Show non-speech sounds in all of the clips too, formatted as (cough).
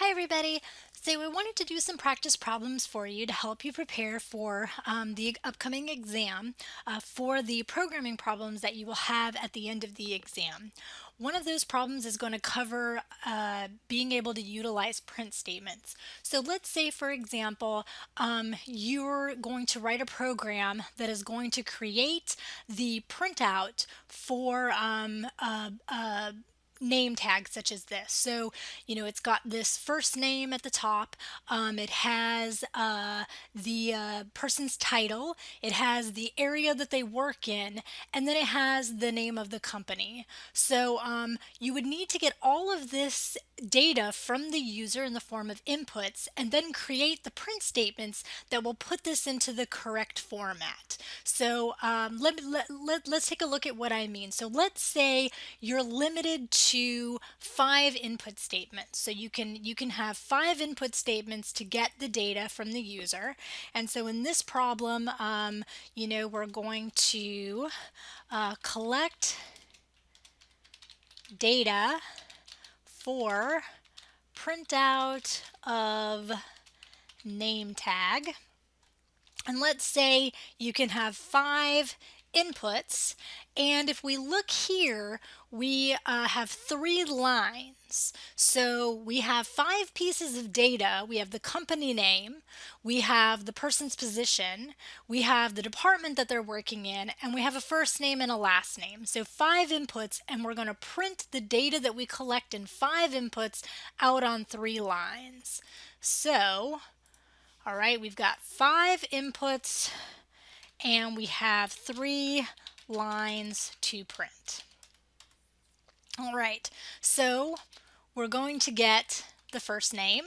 Hi everybody! So we wanted to do some practice problems for you to help you prepare for um, the upcoming exam uh, for the programming problems that you will have at the end of the exam. One of those problems is going to cover uh, being able to utilize print statements. So let's say for example um, you're going to write a program that is going to create the printout for um, name tags such as this. So, you know, it's got this first name at the top. Um, it has uh, the uh, person's title. It has the area that they work in, and then it has the name of the company. So um, you would need to get all of this data from the user in the form of inputs and then create the print statements that will put this into the correct format. So um, let, let, let, let's take a look at what I mean. So let's say you're limited to five input statements. So you can, you can have five input statements to get the data from the user. And so in this problem, um, you know, we're going to uh, collect data for printout of name tag. And let's say you can have five inputs and if we look here we uh, have three lines. So we have five pieces of data. We have the company name we have the person's position we have the department that they're working in and we have a first name and a last name. So five inputs and we're going to print the data that we collect in five inputs out on three lines. So all right we've got five inputs and we have three lines to print. All right, so we're going to get the first name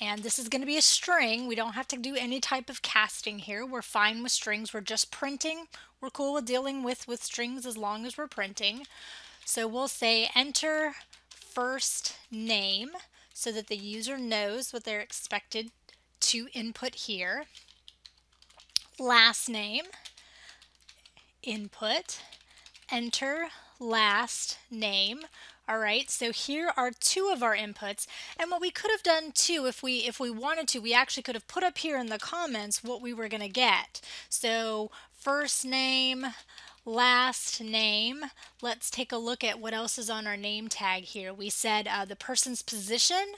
and this is going to be a string. We don't have to do any type of casting here. We're fine with strings. We're just printing. We're cool with dealing with, with strings as long as we're printing. So we'll say enter first name so that the user knows what they're expected to input here last name, input, enter last name. All right, so here are two of our inputs. And what we could have done too, if we if we wanted to, we actually could have put up here in the comments what we were going to get. So first name, last name. Let's take a look at what else is on our name tag here. We said uh, the person's position,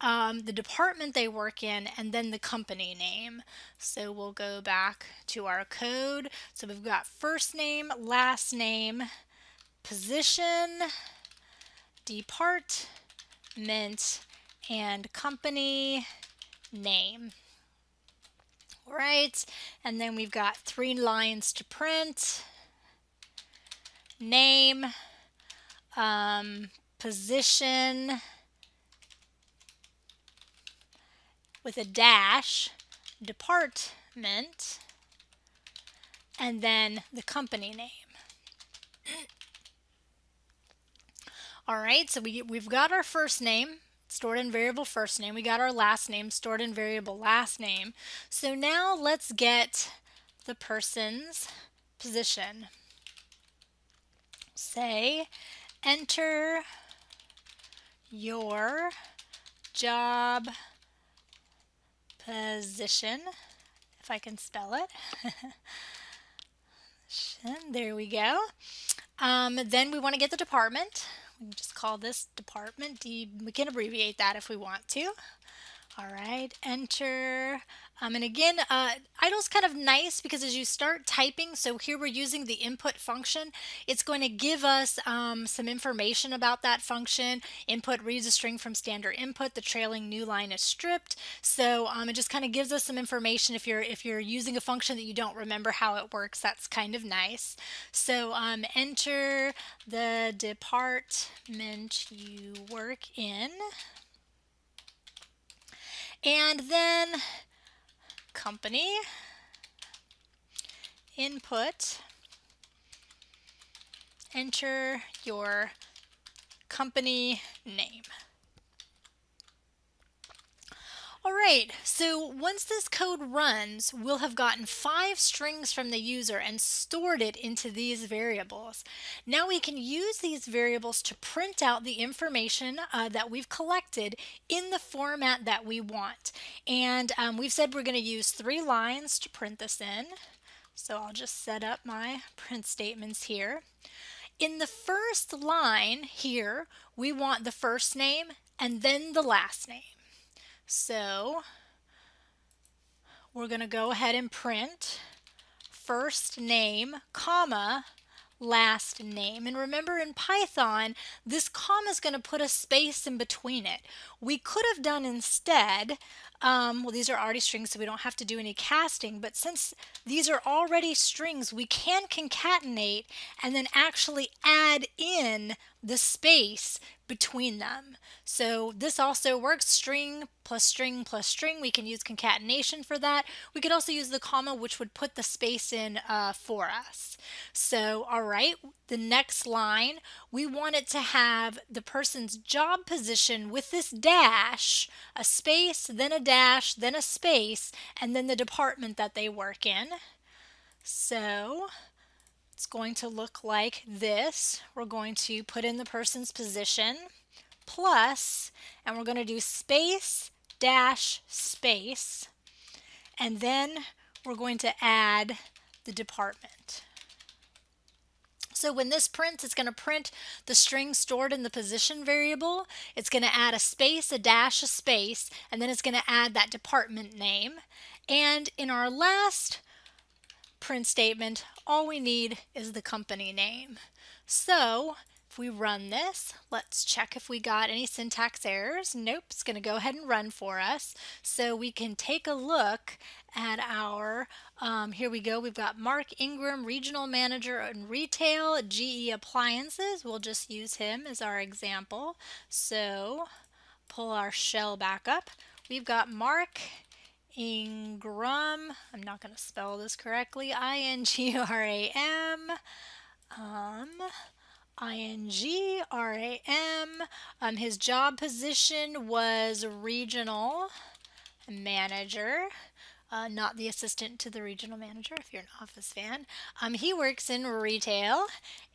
um, the department they work in, and then the company name. So we'll go back to our code. So we've got first name, last name, position, department, and company name. All right, and then we've got three lines to print name, um, position with a dash, department, and then the company name. (clears throat) All right, so we, we've got our first name stored in variable first name. We got our last name stored in variable last name. So now let's get the person's position say enter your job position, if I can spell it. (laughs) there we go. Um, then we want to get the department. We can just call this department. We can abbreviate that if we want to. All right, enter. Um, and again, uh, IDLE's kind of nice because as you start typing, so here we're using the input function, it's going to give us um, some information about that function. Input reads a string from standard input, the trailing new line is stripped. So um, it just kind of gives us some information if you're if you're using a function that you don't remember how it works, that's kind of nice. So um, enter the department you work in. And then company, input, enter your company name. All right, so once this code runs, we'll have gotten five strings from the user and stored it into these variables. Now we can use these variables to print out the information uh, that we've collected in the format that we want. And um, we've said we're going to use three lines to print this in. So I'll just set up my print statements here. In the first line here, we want the first name and then the last name. So we're going to go ahead and print first name, comma, last name. And remember in Python, this comma is going to put a space in between it. We could have done instead, um, well these are already strings so we don't have to do any casting, but since these are already strings, we can concatenate and then actually add in the space between them. So this also works string plus string plus string. We can use concatenation for that. We could also use the comma which would put the space in uh, for us. So all right, the next line, we want it to have the person's job position with this dash, a space, then a dash, then a space, and then the department that they work in. So it's going to look like this. We're going to put in the person's position plus, and we're going to do space dash space, and then we're going to add the department. So when this prints, it's going to print the string stored in the position variable. It's going to add a space, a dash, a space, and then it's going to add that department name. And in our last print statement, all we need is the company name. So if we run this, let's check if we got any syntax errors. Nope, it's going to go ahead and run for us. So we can take a look at our, um, here we go, we've got Mark Ingram, Regional Manager in Retail, GE Appliances. We'll just use him as our example. So pull our shell back up. We've got Mark Ingram, I'm not going to spell this correctly, I-N-G-R-A-M, um, I-N-G-R-A-M. Um, his job position was regional manager. Uh, not the assistant to the regional manager if you're an office fan. Um, he works in retail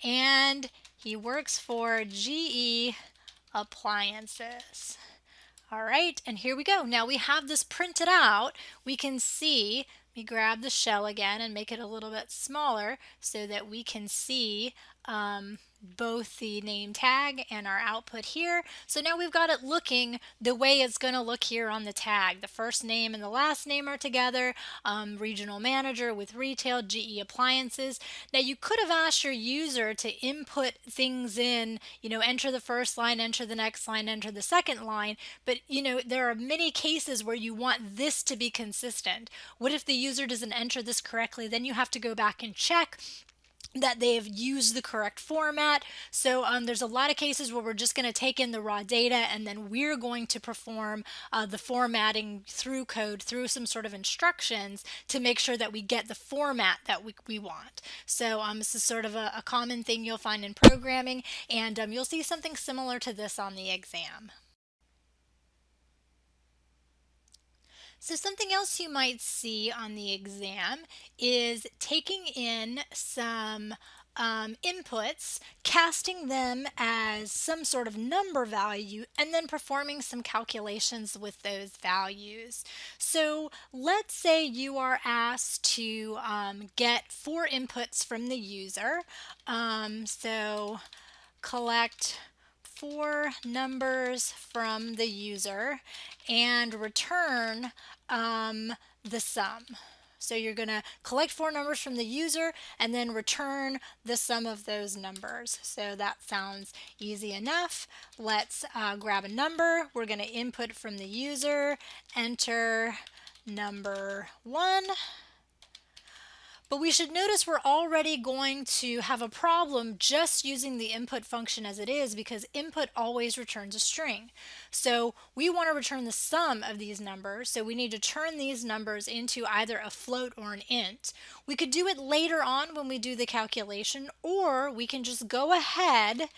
and he works for GE Appliances. All right, and here we go. Now we have this printed out. We can see, me grab the shell again and make it a little bit smaller so that we can see um, both the name tag and our output here. So now we've got it looking the way it's going to look here on the tag. The first name and the last name are together, um, regional manager with retail, GE appliances. Now you could have asked your user to input things in, you know, enter the first line, enter the next line, enter the second line, but you know, there are many cases where you want this to be consistent. What if the user doesn't enter this correctly? Then you have to go back and check that they have used the correct format. So um, there's a lot of cases where we're just going to take in the raw data and then we're going to perform uh, the formatting through code, through some sort of instructions to make sure that we get the format that we, we want. So um, this is sort of a, a, common thing you'll find in programming and um, you'll see something similar to this on the exam. So something else you might see on the exam is taking in some um, inputs, casting them as some sort of number value, and then performing some calculations with those values. So let's say you are asked to um, get four inputs from the user. Um, so collect four numbers from the user and return um, the sum. So you're going to collect four numbers from the user and then return the sum of those numbers. So that sounds easy enough. Let's uh, grab a number. We're going to input from the user, enter number one. But we should notice we're already going to have a problem just using the input function as it is because input always returns a string. So we want to return the sum of these numbers, so we need to turn these numbers into either a float or an int. We could do it later on when we do the calculation, or we can just go ahead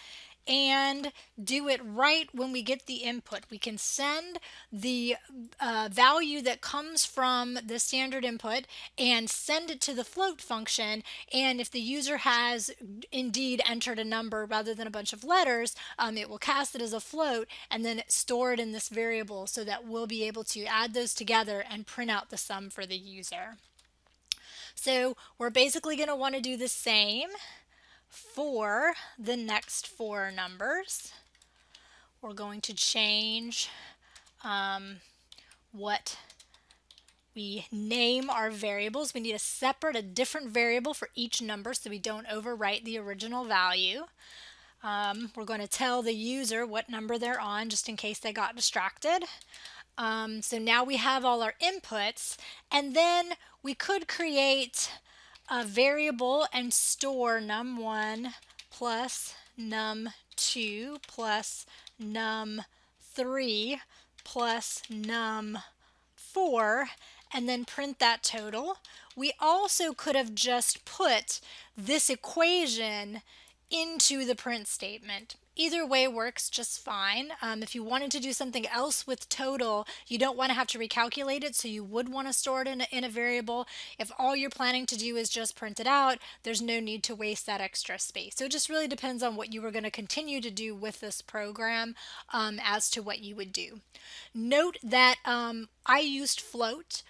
and do it right when we get the input. We can send the uh, value that comes from the standard input and send it to the float function. And if the user has indeed entered a number rather than a bunch of letters, um, it will cast it as a float and then store it in this variable so that we'll be able to add those together and print out the sum for the user. So we're basically going to want to do the same for the next four numbers. We're going to change um, what we name our variables. We need a separate, a different variable for each number so we don't overwrite the original value. Um, we're going to tell the user what number they're on just in case they got distracted. Um, so now we have all our inputs and then we could create a variable and store num1 plus num2 plus num3 plus num4 and then print that total. We also could have just put this equation into the print statement. Either way works just fine. Um, if you wanted to do something else with total, you don't want to have to recalculate it, so you would want to store it in a, in a variable. If all you're planning to do is just print it out, there's no need to waste that extra space. So it just really depends on what you were going to continue to do with this program um, as to what you would do. Note that um, I used float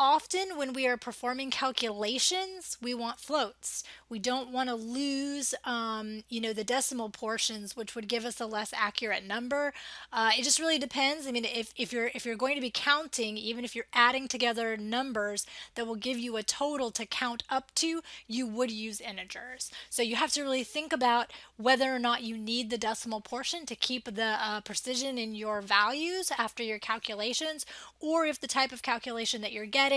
Often when we are performing calculations, we want floats. We don't want to lose, um, you know, the decimal portions, which would give us a less accurate number. Uh, it just really depends. I mean, if, if you're if you're going to be counting, even if you're adding together numbers that will give you a total to count up to, you would use integers. So you have to really think about whether or not you need the decimal portion to keep the uh, precision in your values after your calculations, or if the type of calculation that you're getting,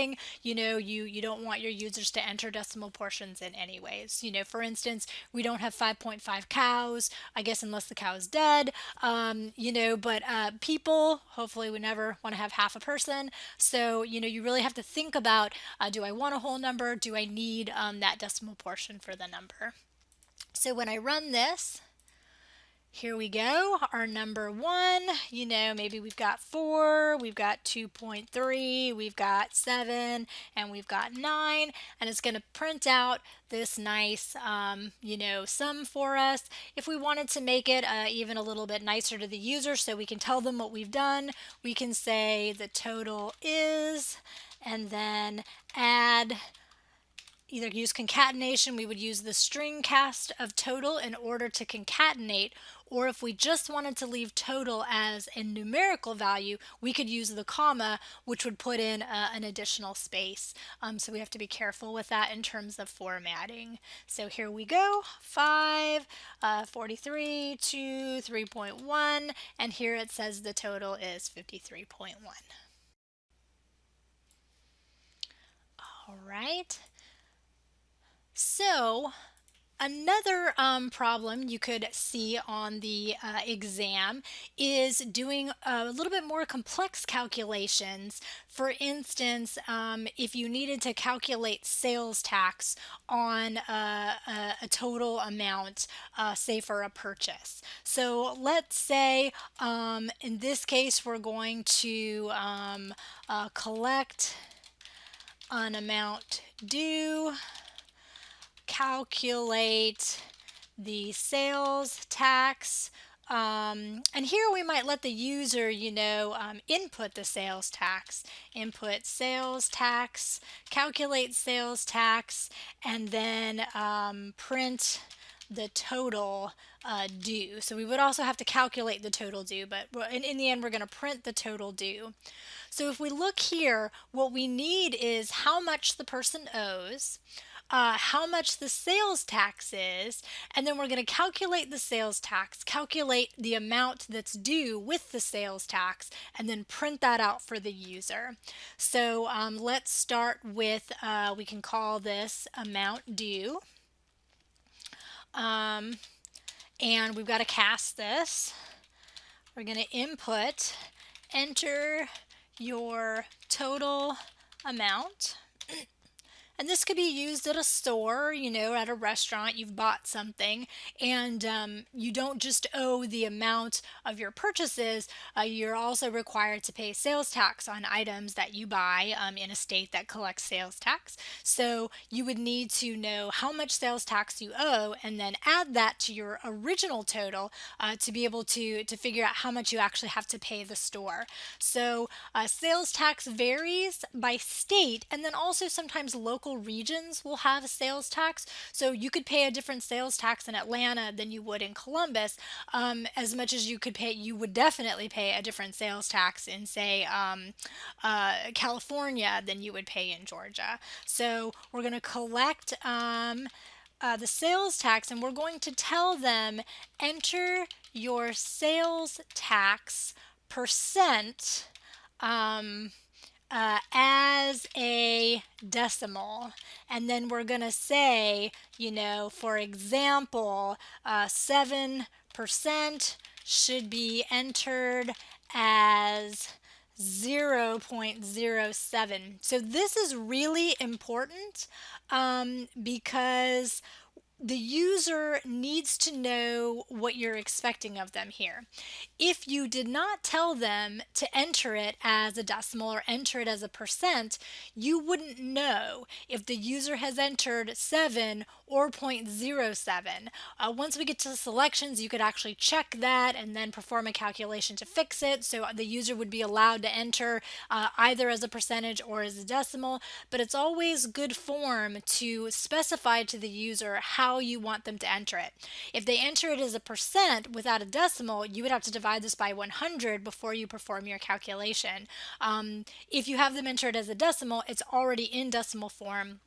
you know, you, you don't want your users to enter decimal portions in any ways. You know, for instance, we don't have 5.5 cows, I guess unless the cow is dead, um, you know, but uh, people, hopefully we never want to have half a person. So, you know, you really have to think about, uh, do I want a whole number? Do I need um, that decimal portion for the number? So when I run this, here we go, our number one, you know, maybe we've got four, we've got 2.3, we've got seven, and we've got nine, and it's going to print out this nice, um, you know, sum for us. If we wanted to make it uh, even a little bit nicer to the user so we can tell them what we've done, we can say the total is, and then add either use concatenation, we would use the string cast of total in order to concatenate, or if we just wanted to leave total as a numerical value, we could use the comma, which would put in uh, an additional space. Um, so we have to be careful with that in terms of formatting. So here we go, 5, uh, 43 to 3.1, and here it says the total is 53.1. All right. So Another um, problem you could see on the uh, exam is doing a little bit more complex calculations. For instance, um, if you needed to calculate sales tax on a, a, a total amount, uh, say for a purchase. So let's say um, in this case we're going to um, uh, collect an amount due calculate the sales tax. Um, and here we might let the user, you know, um, input the sales tax. Input sales tax, calculate sales tax, and then um, print the total uh, due. So we would also have to calculate the total due, but in, in the end, we're going to print the total due. So if we look here, what we need is how much the person owes uh, how much the sales tax is, and then we're going to calculate the sales tax, calculate the amount that's due with the sales tax, and then print that out for the user. So um, let's start with, uh, we can call this amount due. Um, and we've got to cast this. We're going to input, enter your total amount. (clears throat) And this could be used at a store, you know, at a restaurant, you've bought something, and um, you don't just owe the amount of your purchases, uh, you're also required to pay sales tax on items that you buy um, in a state that collects sales tax. So you would need to know how much sales tax you owe and then add that to your original total uh, to be able to, to figure out how much you actually have to pay the store. So uh, sales tax varies by state and then also sometimes local regions will have a sales tax. So you could pay a different sales tax in Atlanta than you would in Columbus um, as much as you could pay, you would definitely pay a different sales tax in say um, uh, California than you would pay in Georgia. So we're going to collect um, uh, the sales tax and we're going to tell them enter your sales tax percent um, uh, as a decimal. And then we're going to say, you know, for example, uh, 7% should be entered as 0.07. So this is really important um, because the user needs to know what you're expecting of them here. If you did not tell them to enter it as a decimal or enter it as a percent, you wouldn't know if the user has entered 7 or 0.07. Uh, once we get to selections, you could actually check that and then perform a calculation to fix it. So the user would be allowed to enter uh, either as a percentage or as a decimal, but it's always good form to specify to the user how how you want them to enter it. If they enter it as a percent without a decimal, you would have to divide this by 100 before you perform your calculation. Um, if you have them entered as a decimal, it's already in decimal form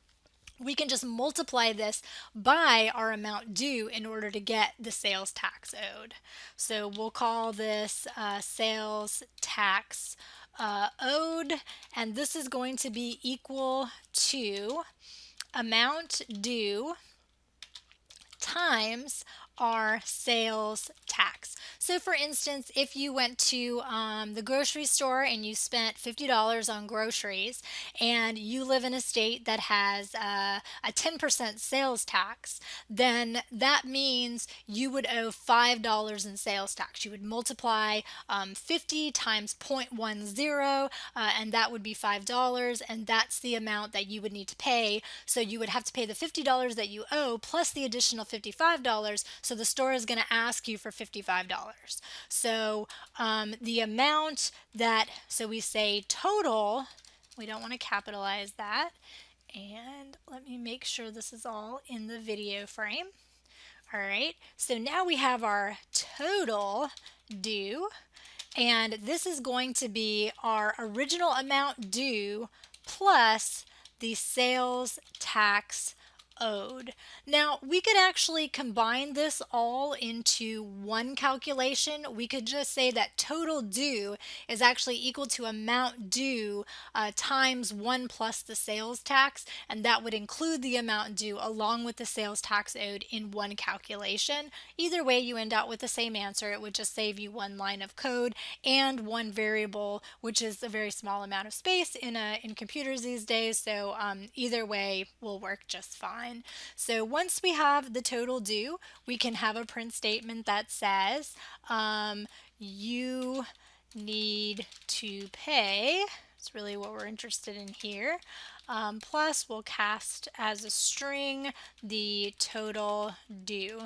we can just multiply this by our amount due in order to get the sales tax owed. So we'll call this uh, sales tax uh, owed, and this is going to be equal to amount due times our sales tax. So for instance, if you went to um, the grocery store and you spent $50 on groceries and you live in a state that has uh, a 10% sales tax, then that means you would owe $5 in sales tax. You would multiply um, 50 times 0.10 uh, and that would be $5 and that's the amount that you would need to pay. So you would have to pay the $50 that you owe plus the additional $55 so the store is going to ask you for $55. So um, the amount that, so we say total, we don't want to capitalize that. And let me make sure this is all in the video frame. All right, so now we have our total due, and this is going to be our original amount due plus the sales tax owed. Now we could actually combine this all into one calculation. We could just say that total due is actually equal to amount due uh, times 1 plus the sales tax and that would include the amount due along with the sales tax owed in one calculation. Either way you end out with the same answer. It would just save you one line of code and one variable which is a very small amount of space in, a, in computers these days so um, either way will work just fine. So once we have the total due, we can have a print statement that says um, you need to pay. It's really what we're interested in here. Um, plus we'll cast as a string the total due.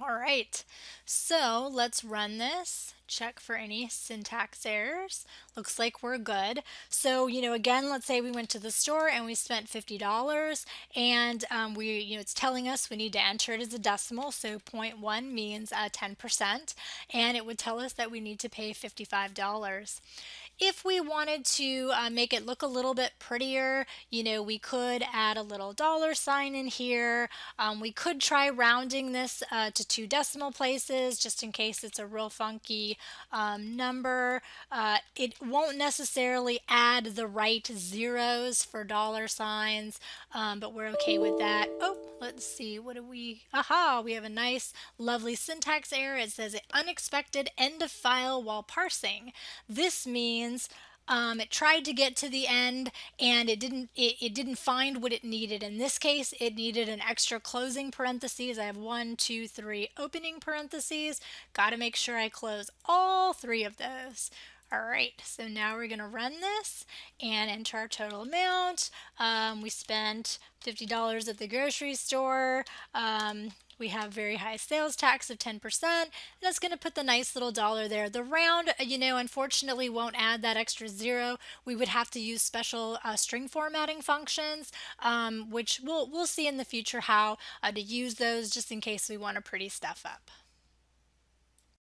All right, so let's run this, check for any syntax errors. Looks like we're good. So, you know, again, let's say we went to the store and we spent $50 and um, we, you know, it's telling us we need to enter it as a decimal. So 0.1 means uh, 10% and it would tell us that we need to pay $55. If we wanted to uh, make it look a little bit prettier, you know, we could add a little dollar sign in here. Um, we could try rounding this uh, to two decimal places just in case it's a real funky um, number. Uh, it won't necessarily add the right zeros for dollar signs, um, but we're okay with that. Oh, let's see, what do we, aha, we have a nice, lovely syntax error. It says unexpected end of file while parsing. This means um, it tried to get to the end and it didn't it, it didn't find what it needed. In this case it needed an extra closing parentheses. I have one two three opening parentheses. Got to make sure I close all three of those. All right, so now we're going to run this and enter our total amount. Um, we spent $50 at the grocery store. Um, we have very high sales tax of 10%, and that's going to put the nice little dollar there. The round, you know, unfortunately won't add that extra zero. We would have to use special uh, string formatting functions, um, which we'll, we'll see in the future how uh, to use those just in case we want to pretty stuff up.